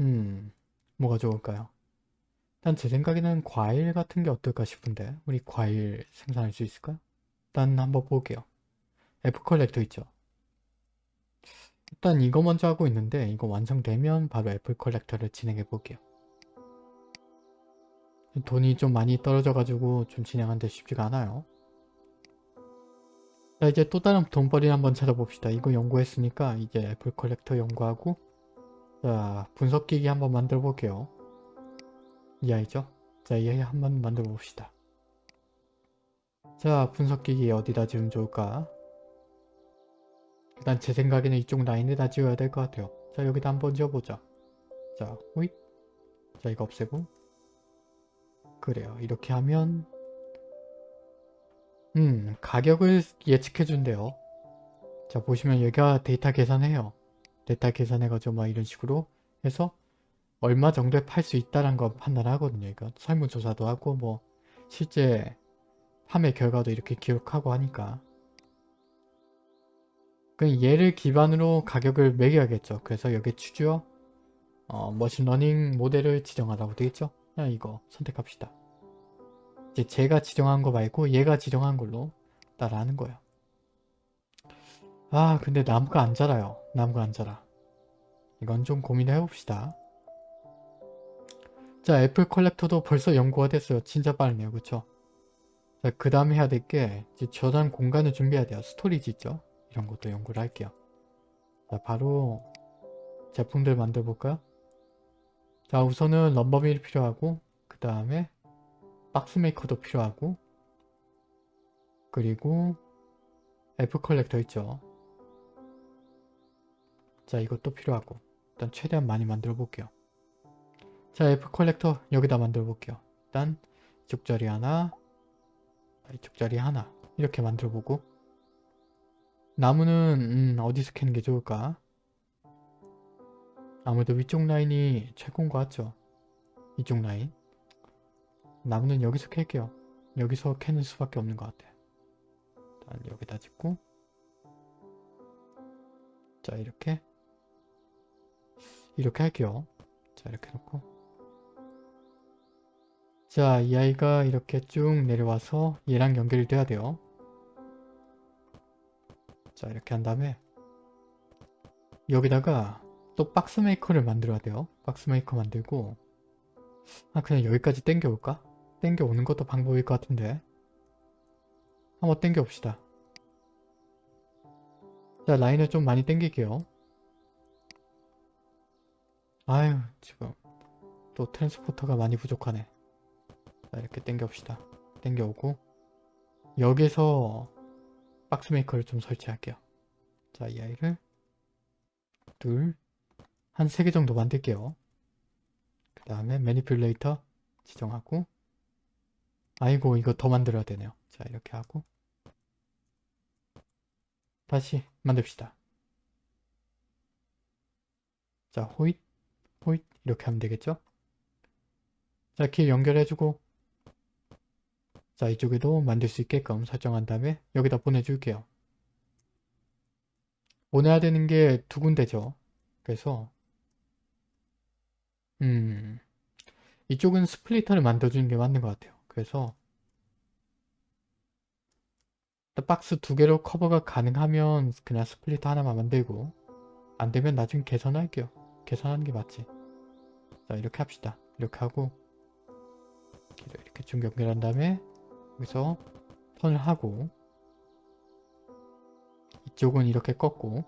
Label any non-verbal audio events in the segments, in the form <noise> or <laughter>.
음, 뭐가 좋을까요? 일단 제 생각에는 과일 같은 게 어떨까 싶은데 우리 과일 생산할 수 있을까요? 일단 한번 볼게요. apple collector 있죠? 일단 이거 먼저 하고 있는데 이거 완성되면 바로 apple collector를 진행해 볼게요. 돈이 좀 많이 떨어져가지고 좀 진행하는데 쉽지가 않아요. 자 이제 또 다른 돈벌이 한번 찾아봅시다. 이거 연구했으니까 이제 apple collector 연구하고 자 분석기기 한번 만들어 볼게요. 이 아이죠? 자이 아이 한번 만들어 봅시다. 자 분석기기 어디다 지으면 좋을까? 일단 제 생각에는 이쪽 라인에다 지어야 될 것 같아요. 자 여기다 한번 지어보자. 자 호잇 자 이거 없애고 그래요. 이렇게 하면 음 가격을 예측해 준대요. 자 보시면 여기가 데이터 계산해요. 데이터 계산해가지고 막 이런 식으로 해서 얼마 정도에 팔 수 있다는 거 판단하거든요. 이거 설문조사도 하고 뭐 실제 판매 결과도 이렇게 기록하고 하니까 그 얘를 기반으로 가격을 매겨야겠죠. 그래서 여기 추주어 어, machine learning 모델을 지정하라고 되겠죠. 그냥 이거 선택합시다. 이제 제가 지정한 거 말고 얘가 지정한 걸로 따라하는 거예요. 아 근데 나무가 안 자라요. 나무가 안 자라. 이건 좀 고민을 해봅시다. 자 apple collector도 벌써 연구가 됐어요. 진짜 빠르네요. 그쵸? 자 그 다음에 해야 될 게 저장 공간을 준비해야 돼요. storage 있죠? 이런 것도 연구를 할게요. 자 바로 제품들 만들어 볼까요? 자 우선은 lumber mill이 필요하고 그 다음에 box maker도 필요하고 그리고 apple collector 있죠. 자 이것도 필요하고 일단 최대한 많이 만들어 볼게요. 자 apple collector 여기다 만들어 볼게요. 일단 이쪽 자리 하나 이쪽 자리 하나 이렇게 만들어 보고 나무는 음, 어디서 캐는 게 좋을까? 아무래도 위쪽 라인이 최고인 것 같죠? 이쪽 라인 나무는 여기서 캘게요. 여기서 캐는 수밖에 없는 것 같아요. 일단 여기다 짓고 자 이렇게 이렇게 할게요. 자 이렇게 놓고 자 이 아이가 이렇게 쭉 내려와서 얘랑 연결이 돼야 돼요. 자 이렇게 한 다음에 여기다가 또 box maker를 만들어야 돼요. box maker 만들고 아 그냥 여기까지 땡겨 올까? 땡겨 오는 것도 방법일 것 같은데 한번 땡겨 봅시다. 자 라인을 좀 많이 땡길게요. 아유 지금 또 transporter가 많이 부족하네. 자 이렇게 땡겨 봅시다. 땡겨 오고 여기서 box maker를 좀 설치할게요. 자, 이 아이를 둘, 한 세 개 정도 만들게요. 그 다음에 manipulator 지정하고 아이고 이거 더 만들어야 되네요. 자, 이렇게 하고 다시 만듭시다. 자, 호잇, 호잇 이렇게 하면 되겠죠? 자, 길 연결해주고 자 이쪽에도 만들 수 있게끔 설정한 다음에 여기다 보내줄게요. 보내야 되는 게 두 군데죠. 그래서 음 이쪽은 splitter를 만들어주는 게 맞는 것 같아요. 그래서 박스 두 개로 커버가 가능하면 그냥 splitter 하나만 만들고 안 되면 나중에 개선할게요. 개선하는 게 맞지. 자 이렇게 합시다. 이렇게 하고 이렇게 좀 연결한 다음에 여기서 턴을 하고 이쪽은 이렇게 꺾고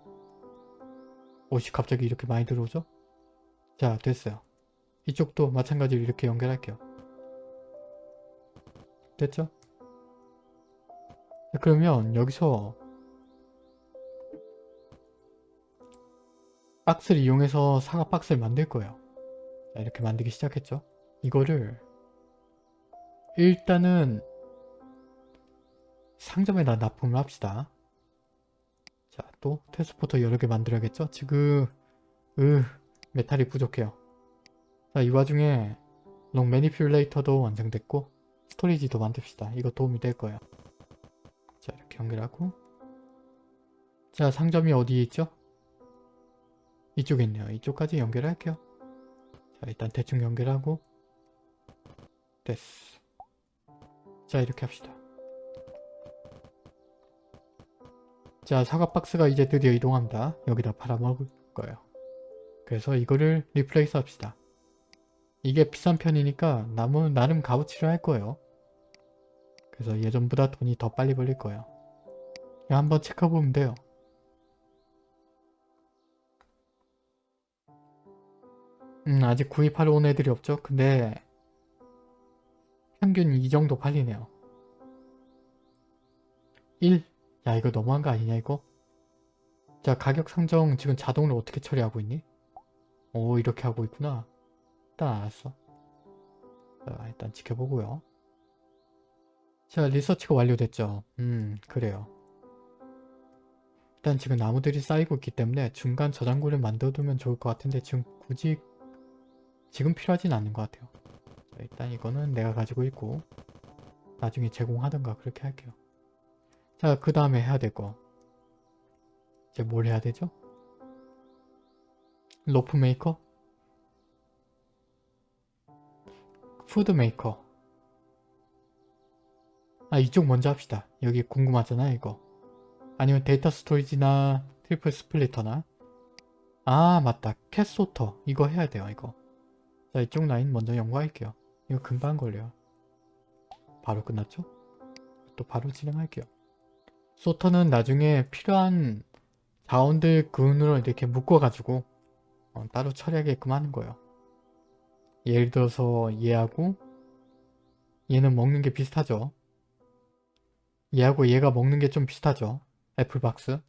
옷이 갑자기 이렇게 많이 들어오죠? 자 됐어요. 이쪽도 마찬가지로 이렇게 연결할게요. 됐죠? 자, 그러면 여기서 박스를 이용해서 사과 박스를 만들 거예요. 자, 이렇게 만들기 시작했죠? 이거를 일단은 상점에다 납품을 합시다. 자, 또 transporter 여러 개 만들어야겠죠? 지금 으 메탈이 부족해요. 자, 이 와중에 long manipulator도 완성됐고 storage도 만듭시다. 이거 도움이 될 거예요. 자, 이렇게 연결하고 자, 상점이 어디에 있죠? 이쪽에 있네요. 이쪽까지 연결할게요. 자 일단 대충 연결하고. 됐어. 자 이렇게 합시다. 자 사과 박스가 이제 드디어 이동합니다. 여기다 팔아먹을 거예요. 그래서 이거를 replace 합시다. 이게 비싼 편이니까 나무 나름 값어치를 할 거예요. 그래서 예전보다 돈이 더 빨리 벌릴 거예요. 한번 체크해보면 돼요 음 아직 구입하러 온 애들이 없죠? 근데 평균 이 정도 팔리네요. 1. 야 이거 너무한 거 아니냐 이거? 자 가격 상정 지금 자동으로 어떻게 처리하고 있니? 오 이렇게 하고 있구나. 일단 알았어. 자 일단 지켜보고요. 자 리서치가 완료됐죠? 음 그래요. 일단 지금 나무들이 쌓이고 있기 때문에 중간 저장고를 만들어두면 좋을 것 같은데 지금 굳이 지금 필요하진 않는 것 같아요. 자, 일단 이거는 내가 가지고 있고 나중에 제공하던가 그렇게 할게요. 자 그 다음에 해야 될 거. 이제 뭘 해야 되죠? rope maker? food maker. 아 이쪽 먼저 합시다. 여기 궁금하잖아 이거. 아니면 data storage나 triple splitter나? 아 맞다. cat sorter. 이거 해야 돼요 이거 자 이쪽 라인 먼저 연구할게요. 이거 금방 걸려요. 바로 끝났죠? 또 바로 진행할게요. sorter는 나중에 필요한 자원들 근으로 이렇게 묶어가지고 어, 따로 처리하게끔 하는 거예요. 예를 들어서 얘하고 얘는 먹는 게 비슷하죠? 얘하고 얘가 먹는 게 좀 비슷하죠? 애플박스?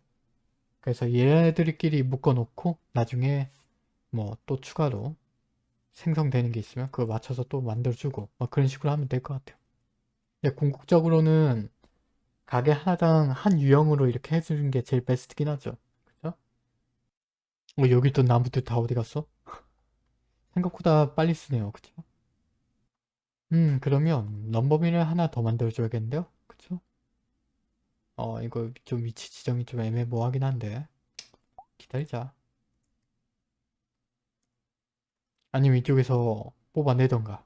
그래서 얘들끼리 묶어놓고 나중에 뭐 또 추가로 생성되는 게 있으면 그거 맞춰서 또 만들어주고 뭐 그런 식으로 하면 될 것 같아요 근데 궁극적으로는 가게 하나당 한 유형으로 이렇게 해주는 게 제일 베스트긴 하죠 그죠? 어 여기 또 나무들 다 어디 갔어? 생각보다 빨리 쓰네요 그쵸? 음 그러면 넘버미를 하나 더 만들어줘야겠는데요? 그쵸? 어 이거 좀 위치 지정이 좀 애매모호하긴 한데 기다리자 아니면 이쪽에서 뽑아내던가.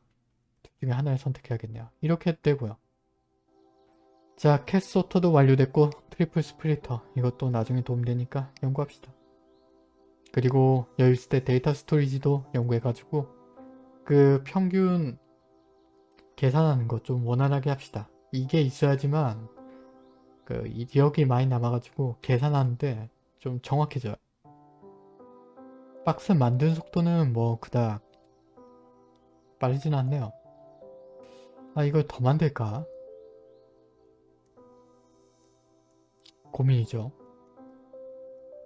둘 중에 하나를 선택해야겠네요. 이렇게 되고요. 자 캣소터도 완료됐고 triple splitter. 이것도 나중에 도움되니까 연구합시다. 그리고 여유 있을 때 data storage도 연구해가지고 그 평균 계산하는 거좀 원활하게 합시다. 이게 있어야지만 그 기억이 많이 남아가지고 계산하는데 좀 정확해져요 박스 만드는 속도는 뭐 그닥 빠르진 않네요. 아 이걸 더 만들까? 고민이죠.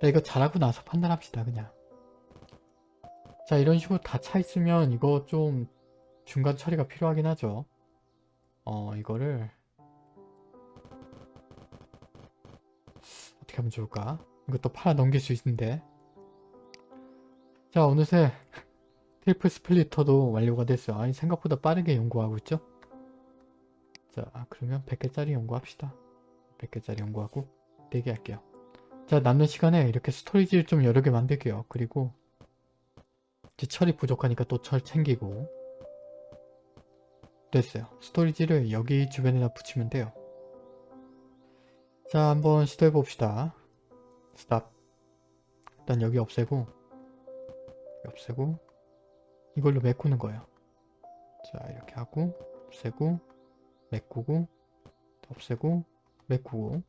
자 이거 잘하고 나서 판단합시다 그냥. 자 이런 식으로 다 차 있으면 이거 좀 중간 처리가 필요하긴 하죠. 어 이거를 어떻게 하면 좋을까? 이것도 팔아 넘길 수 있는데 자 어느새 triple splitter도 완료가 됐어요. 아니 생각보다 빠르게 연구하고 있죠? 자 그러면 100개짜리 연구합시다. 100개짜리 연구하고 4개 할게요. 자 남는 시간에 이렇게 storage를 좀 여러 개 만들게요. 그리고 이제 철이 부족하니까 또 철 챙기고. 됐어요. storage를 여기 주변에다 붙이면 돼요. 자 한번 시도해 봅시다. stop. 일단 여기 없애고 없애고 이걸로 메꾸는 거예요. 자 이렇게 하고 없애고 메꾸고 없애고 메꾸고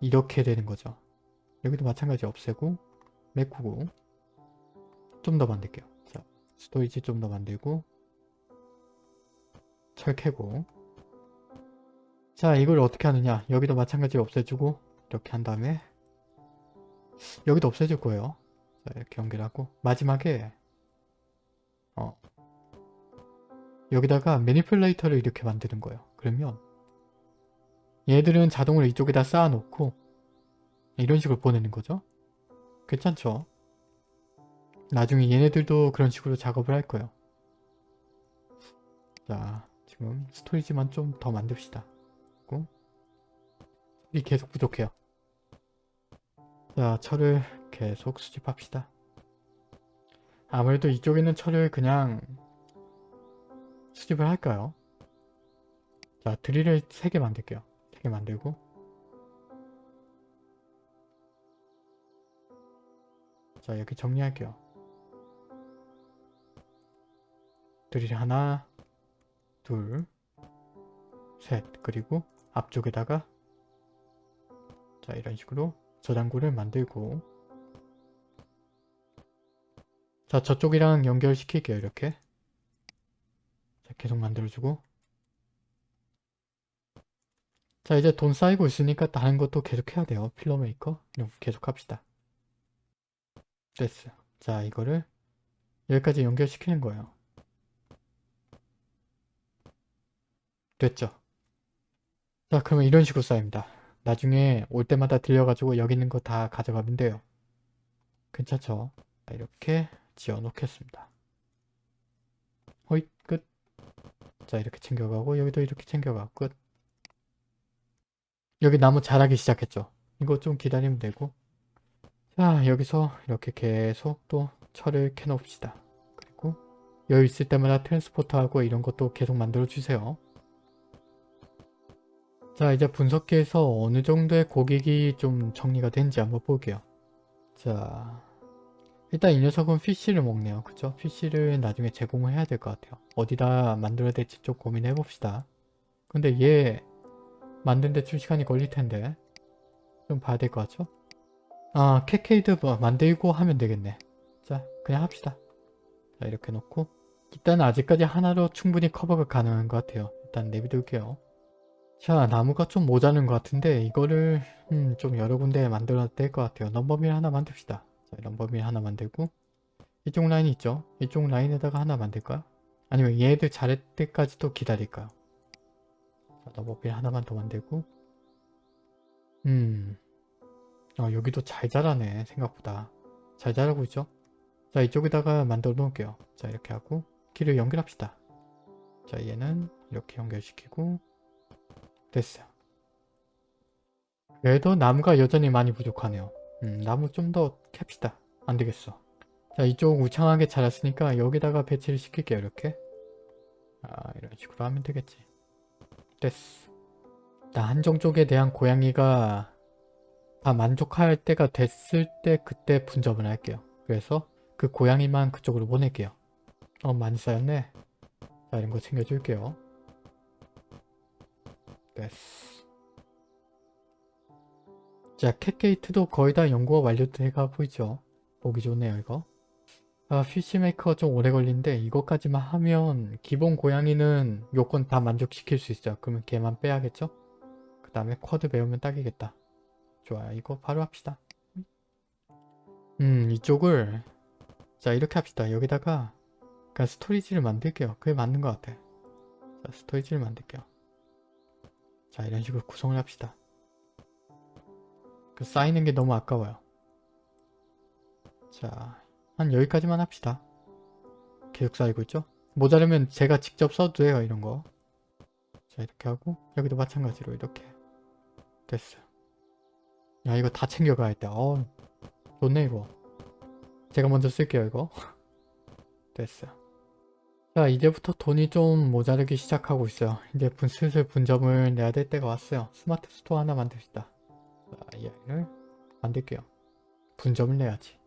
이렇게 되는 거죠. 여기도 마찬가지 없애고 메꾸고 좀 더 만들게요. 자 storage 좀 더 만들고 철 캐고 자 이걸 어떻게 하느냐? 여기도 마찬가지로 없애주고 이렇게 한 다음에 여기도 없애줄 거예요 자 이렇게 연결 하고 마지막에 어 여기다가 매니플레이터를 이렇게 만드는 거예요. 그러면 얘들은 자동으로 이쪽에다 쌓아놓고 이런 식으로 보내는 거죠. 괜찮죠? 나중에 얘네들도 그런 식으로 작업을 할 거예요. 자 지금 스토리지만 좀 더 만듭시다. 이 계속 부족해요. 자 철을 계속 수집합시다 아무래도 이쪽에 있는 철을 그냥 수집을 할까요? 자 드릴을 3개 만들게요. 3개 만들고 자 여기 정리할게요. 드릴 하나 둘 셋 그리고 앞쪽에다가 자 이런 식으로 저장고를 만들고 자 저쪽이랑 연결시킬게요 이렇게. 자 계속 만들어주고. 자 이제 돈 쌓이고 있으니까 다른 것도 계속 해야 돼요. 필러메이커? 계속 합시다. 됐어. 자 이거를 여기까지 연결시키는 거예요. 됐죠? 자 그러면 이런 식으로 쌓입니다. 나중에 올 때마다 들려가지고 여기 있는 거 다 가져가면 돼요. 괜찮죠? 자, 이렇게 지어 놓겠습니다. 호잇 끝. 자 이렇게 챙겨가고 여기도 이렇게 챙겨가고 끝. 여기 나무 자라기 시작했죠. 이거 좀 기다리면 되고. 자 여기서 이렇게 계속 또 철을 캐놓읍시다. 그리고 여유 있을 때마다 트랜스포터하고 이런 것도 계속 만들어 주세요. 자 이제 분석기에서 어느 정도의 고객이 좀 정리가 된지 한번 볼게요. 자 일단 이 녀석은 피쉬를 먹네요. 그쵸? 피쉬를 나중에 제공을 해야 될 것 같아요. 어디다 만들어야 될지 좀 고민해 봅시다. 근데 얘 만드는데 좀 시간이 걸릴 텐데 좀 봐야 될 것 같죠? 아 cat gate 뭐 만들고 하면 되겠네. 자 그냥 합시다. 자 이렇게 놓고. 일단 아직까지 하나로 충분히 커버가 가능한 것 같아요. 일단 내비둘게요. 자 나무가 좀 모자른 것 같은데 이거를 음, 좀 여러 군데 만들어야 될 것 같아요. lumber mill 하나 만듭시다 자 lumber mill 하나 만들고 이쪽 라인 있죠? 이쪽 라인에다가 하나 만들까요 아니면 얘들 자랄 때까지 또 기다릴까요 자 넘버밀 하나만 더 만들고? 음. 어, 여기도 잘 자라네 생각보다. 잘 자라고 있죠? 자 이쪽에다가 만들어 놓을게요. 자 이렇게 하고 길을 연결합시다. 자 얘는 이렇게 연결시키고 됐어요. 그래도 나무가 여전히 많이 부족하네요. 음, 나무 좀 더 캡시다. 안되겠어. 자 이쪽 우창하게 자랐으니까 여기다가 배치를 시킬게요. 이렇게. 아 이런 식으로 하면 되겠지. 됐어. 나 한정 쪽에 대한 고양이가 다 만족할 때가 됐을 때 그때 분점을 할게요. 그래서 그 고양이만 그쪽으로 보낼게요. 어 많이 쌓였네. 자 이런 거 챙겨줄게요. 됐어. 자, cat gate도 거의 다 연구가 완료돼가 보이죠? 보기 좋네요, 이거. 아, fish maker가 좀 오래 걸리는데 이것까지만 하면 기본 고양이는 요건 다 만족시킬 수 있어요. 그러면 걔만 빼야겠죠? 그 다음에 quad 배우면 딱이겠다. 좋아요. 이거 바로 합시다. 음, 이쪽을 자, 이렇게 합시다. 여기다가 그냥 storage를 만들게요. 그게 맞는 것 같아. 자, storage를 만들게요. 자 이런 식으로 구성을 합시다. 그 쌓이는 게 너무 아까워요. 자, 한 여기까지만 합시다. 계속 쌓이고 있죠? 모자르면 제가 직접 써도 돼요, 이런 거. 자, 이렇게 하고 여기도 마찬가지로 이렇게 됐어요. 야, 이거 다 챙겨가야겠다. 어, 좋네, 이거. 제가 먼저 쓸게요, 이거. <laughs> 됐어요. 자 이제부터 돈이 좀 모자르기 시작하고 있어요. 이제 분, 슬슬 분점을 내야 될 때가 왔어요. smart store 하나 만듭시다. 자, 이 아이를 만들게요. 분점을 내야지.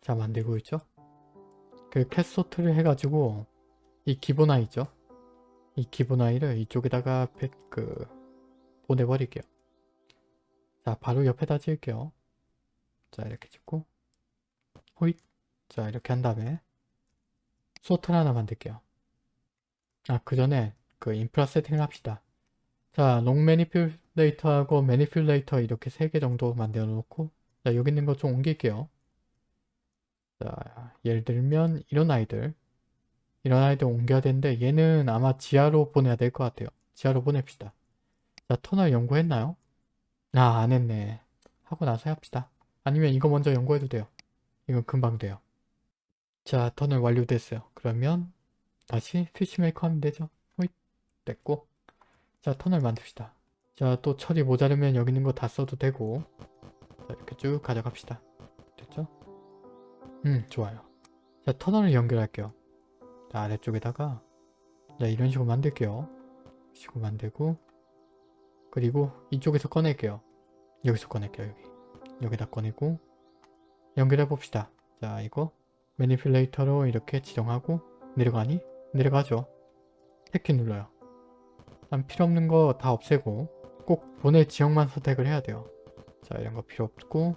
자 만들고 있죠? 그 cat sort를 해가지고 이 기본 아이 있죠? 이 기본 아이를 이쪽에다가 그 보내버릴게요. 자 바로 옆에다 지을게요. 자 이렇게 짓고 호잇 자 이렇게 한 다음에 sort를 하나 만들게요. 아, 그 전에 그 인프라 세팅을 합시다. 자, long manipulator하고 manipulator 이렇게 세 개 정도 만들어 놓고 자, 여기 있는 거좀 옮길게요. 자, 예를 들면 이런 아이들 이런 아이들 옮겨야 되는데 얘는 아마 지하로 보내야 될 것 같아요. 지하로 보냅시다. 자, 터널 연구했나요? 아, 안 했네. 하고 나서 합시다. 아니면 이거 먼저 연구해도 돼요. 이건 금방 돼요. 자 터널 완료됐어요. 그러면 다시 피쉬메이커 하면 되죠. 호잇 됐고 자 터널 만듭시다. 자 또 철이 모자르면 여기 있는 거 다 써도 되고 자 이렇게 쭉 가져갑시다. 됐죠? 음 좋아요. 자 터널을 연결할게요. 자 아래쪽에다가 자 이런 식으로 만들게요. 식으로 만들고 그리고 이쪽에서 꺼낼게요. 여기서 꺼낼게요. 여기 여기다 꺼내고 연결해 봅시다. 자 이거 매니플레이터로 이렇게 지정하고 내려가니? 내려가죠. 택키 눌러요. 난 필요 없는 거 다 없애고 꼭 보낼 지역만 선택을 해야 돼요. 자 이런 거 필요 없고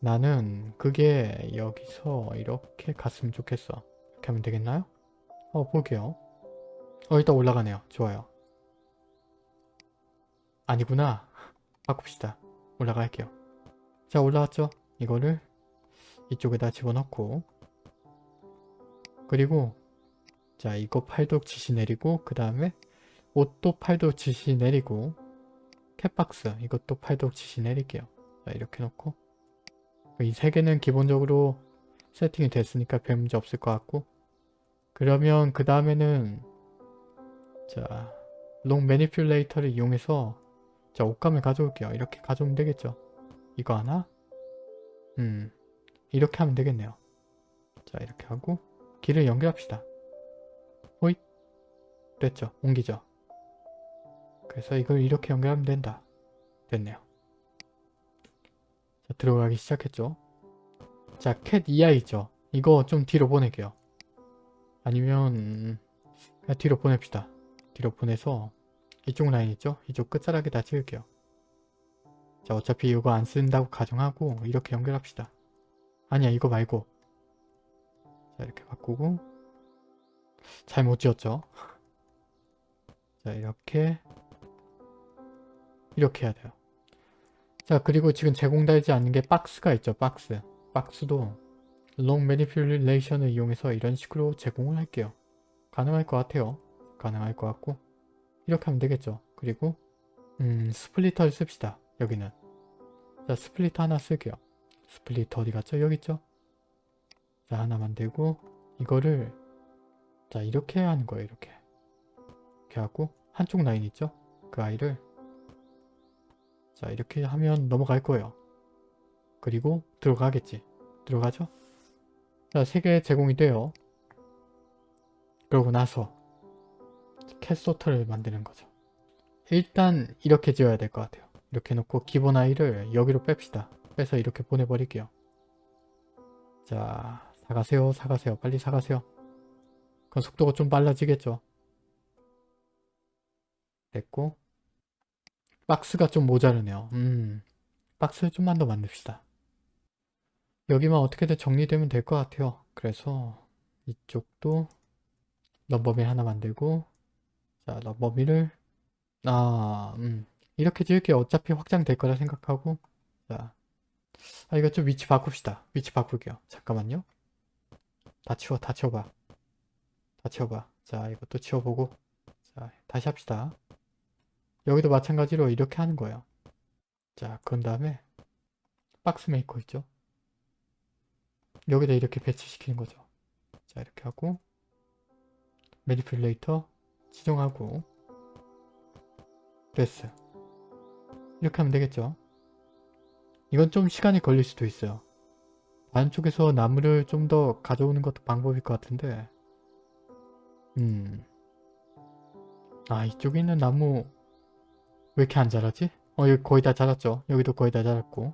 나는 그게 여기서 이렇게 갔으면 좋겠어. 이렇게 하면 되겠나요? 어 볼게요. 어 일단 올라가네요. 좋아요. 아니구나. <laughs> 바꿉시다. 올라갈게요. 자 올라왔죠? 이거를 이쪽에다 집어넣고 그리고 자 이거 팔도 지시 내리고 그 다음에 옷도 팔도 지시 내리고 캣박스 이것도 팔도 지시 내릴게요. 자 이렇게 놓고 이 세 개는 기본적으로 세팅이 됐으니까 별 문제 없을 것 같고 그러면 그 다음에는 자 long manipulator를 이용해서 자 옷감을 가져올게요. 이렇게 가져오면 되겠죠. 이거 하나 음 이렇게 하면 되겠네요. 자 이렇게 하고 길을 연결합시다. 호잇 됐죠. 옮기죠. 그래서 이걸 이렇게 연결하면 된다. 됐네요. 자 들어가기 시작했죠. 자캣 EI죠. 이거 좀 뒤로 보낼게요. 아니면 그냥 뒤로 보냅시다. 뒤로 보내서 이쪽 라인 있죠? 이쪽 끝자락에다 찍을게요. 자 어차피 이거 안 쓴다고 가정하고 이렇게 연결합시다. 아니야 이거 말고 자 이렇게 바꾸고 잘 못 지었죠? <laughs> 자 이렇게 이렇게 해야 돼요. 자 그리고 지금 제공되지 않는 게 박스가 있죠. 박스. 박스도 long manipulation을 이용해서 이런 식으로 제공을 할게요. 가능할 것 같아요. 가능할 것 같고 이렇게 하면 되겠죠. 그리고 음 splitter를 씁시다. 여기는 자 splitter 하나 쓸게요. splitter 어디 갔죠? 여기 있죠? 자 하나 만들고 이거를 자 이렇게 하는 거예요. 이렇게 이렇게 하고 한쪽 라인 있죠? 그 아이를 자 이렇게 하면 넘어갈 거예요. 그리고 들어가겠지. 들어가죠? 자 3개 제공이 돼요. 그러고 나서 캣소터를 만드는 거죠. 일단 이렇게 지어야 될 것 같아요. 이렇게 놓고 기본 아이를 여기로 뺍시다. 빼서 이렇게 보내버릴게요. 자 사가세요 사가세요 빨리 사가세요. 그럼 속도가 좀 빨라지겠죠. 됐고 박스가 좀 모자르네요. 음 박스를 좀만 더 만듭시다. 여기만 어떻게든 정리되면 될 것 같아요. 그래서 이쪽도 넘버밀 하나 만들고 자 넘버밀을 아 음, 이렇게 지을게요. 어차피 확장될 거라 생각하고 자 아, 이거 좀 위치 바꿉시다. 위치 바꿀게요. 잠깐만요. 다 치워 다 치워봐. 다 치워봐. 자 이것도 치워보고 자 다시 합시다. 여기도 마찬가지로 이렇게 하는 거예요. 자 그런 다음에 box maker 있죠? 여기다 이렇게 배치시키는 거죠. 자 이렇게 하고 manipulator 지정하고 됐어. 이렇게 하면 되겠죠. 이건 좀 시간이 걸릴 수도 있어요. 안쪽에서 나무를 좀 더 가져오는 것도 방법일 것 같은데 음... 아 이쪽에 있는 나무 왜 이렇게 안 자라지? 어 여기 거의 다 자랐죠? 여기도 거의 다 자랐고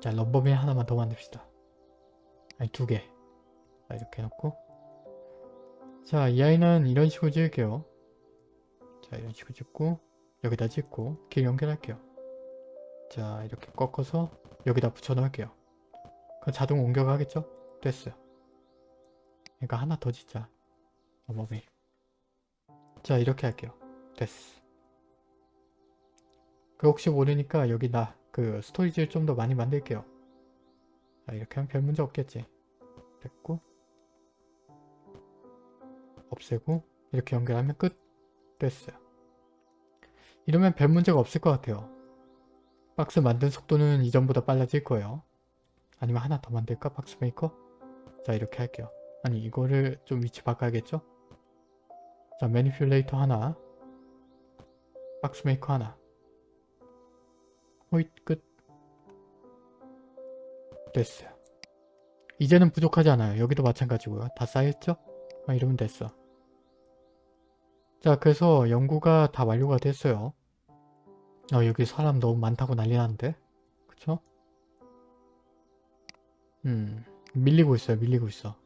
자 럼버맨 하나만 더 만듭시다. 아니 두개 자 이렇게 해놓고 자 이 아이는 이런 식으로 지을게요. 자 이런 식으로 짓고 여기다 짓고 길 연결할게요. 자 이렇게 꺾어서 여기다 붙여 넣을게요. 그럼 자동 옮겨가겠죠? 됐어요. 그러니까 하나 더 짓자. 어머미. 자 이렇게 할게요. 됐어. 그 혹시 모르니까 여기 나 그 스토리지를 좀 더 많이 만들게요. 자 이렇게 하면 별 문제 없겠지. 됐고 없애고 이렇게 연결하면 끝. 됐어요. 이러면 별 문제가 없을 것 같아요. 박스 만든 속도는 이전보다 빨라질 거예요. 아니면 하나 더 만들까? 박스 메이커? 자 이렇게 할게요. 아니 이거를 좀 위치 바꿔야겠죠? 자 manipulator 하나 박스 메이커 하나 호잇 끝 됐어요. 이제는 부족하지 않아요. 여기도 마찬가지고요. 다 쌓였죠? 아, 이러면 됐어. 자 그래서 연구가 다 완료가 됐어요. 아 여기 사람 너무 많다고 난리 나는데 그쵸? 음 밀리고 있어요 밀리고 있어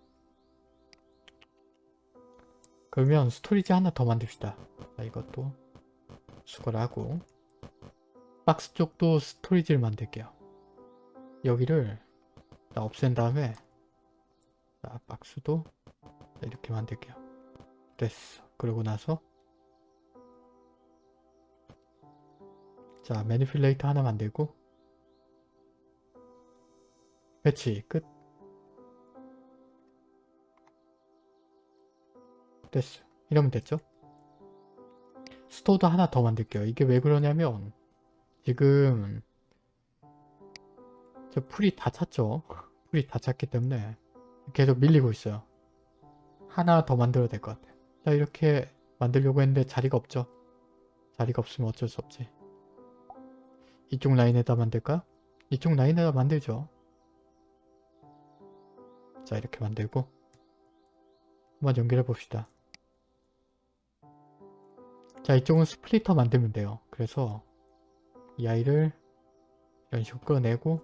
그러면 storage 하나 더 만듭시다 자 이것도 수거를 하고 박스 쪽도 storage를 만들게요. 여기를 자, 없앤 다음에 자, 박스도 이렇게 만들게요. 됐어. 그러고 나서 자 manipulator 하나 만들고 배치 끝. 됐어. 이러면 됐죠? 스토어도 하나 더 만들게요. 이게 왜 그러냐면 지금 저 풀이 다 찼죠? 풀이 다 찼기 때문에 계속 밀리고 있어요. 하나 더 만들어야 될 것 같아요. 자 이렇게 만들려고 했는데 자리가 없죠? 자리가 없으면 어쩔 수 없지. 이쪽 라인에다 만들까요? 이쪽 라인에다 만들죠. 자 이렇게 만들고 한번 연결해 봅시다. 자 이쪽은 splitter 만들면 돼요. 그래서 이 아이를 이런 식으로 끌어내고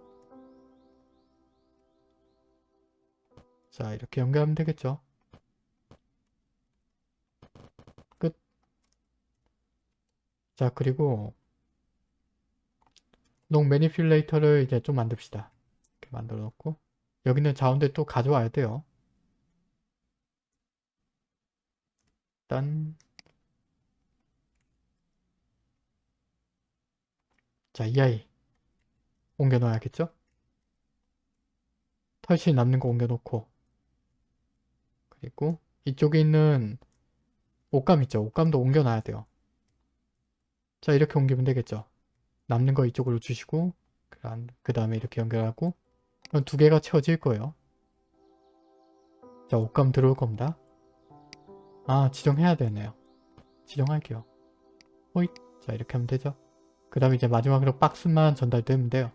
자 이렇게 연결하면 되겠죠? 끝. 자 그리고 long manipulator를 이제 좀 만듭시다. 이렇게 만들어 놓고 여기는 자원들 또 가져와야 돼요. 일단 자, 이 아이 옮겨 놓아야겠죠? 털실 남는 거 옮겨 놓고 그리고 이쪽에 있는 옷감 있죠? 옷감도 옮겨 놔야 돼요. 자, 이렇게 옮기면 되겠죠? 남는 거 이쪽으로 주시고 그 다음에 이렇게 연결하고 그럼 두 개가 채워질 거예요. 자, 옷감 들어올 겁니다. 아, 지정해야 되네요. 지정할게요. 호잇. 자, 이렇게 하면 되죠? 그 다음에 이제 마지막으로 박스만 전달되면 돼요.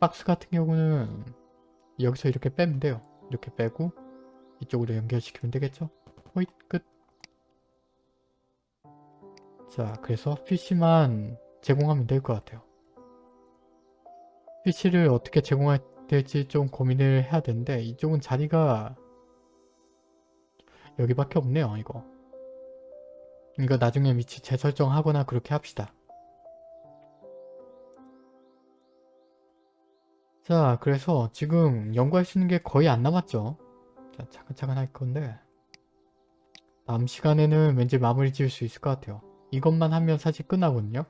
박스 같은 경우는 여기서 이렇게 빼면 돼요. 이렇게 빼고 이쪽으로 연결시키면 되겠죠? 호잇 끝. 자 그래서 PC만 제공하면 될 것 같아요. PC를 어떻게 제공해야 될지 좀 고민을 해야 되는데 이쪽은 자리가 여기밖에 없네요 이거. 이거 나중에 위치 재설정하거나 그렇게 합시다. 자 그래서 지금 연구할 수 있는 게 거의 안 남았죠? 자 차근차근 할 건데. 다음 시간에는 왠지 마무리 지을 수 있을 것 같아요. 이것만 하면 사실 끝나거든요?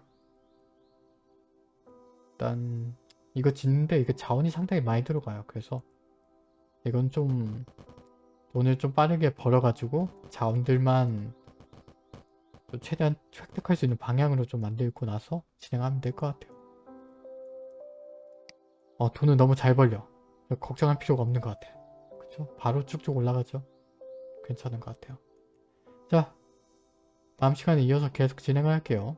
일단 이거 짓는데 이게 자원이 상당히 많이 들어가요. 그래서 이건 좀 돈을 좀 빠르게 벌어가지고 자원들만 최대한 획득할 수 있는 방향으로 좀 만들고 나서 진행하면 될 것 같아요 어, 돈을 너무 잘 벌려. 걱정할 필요가 없는 것 같아. 그쵸? 바로 쭉쭉 올라가죠. 괜찮은 것 같아요. 자, 다음 시간에 이어서 계속 진행을 할게요.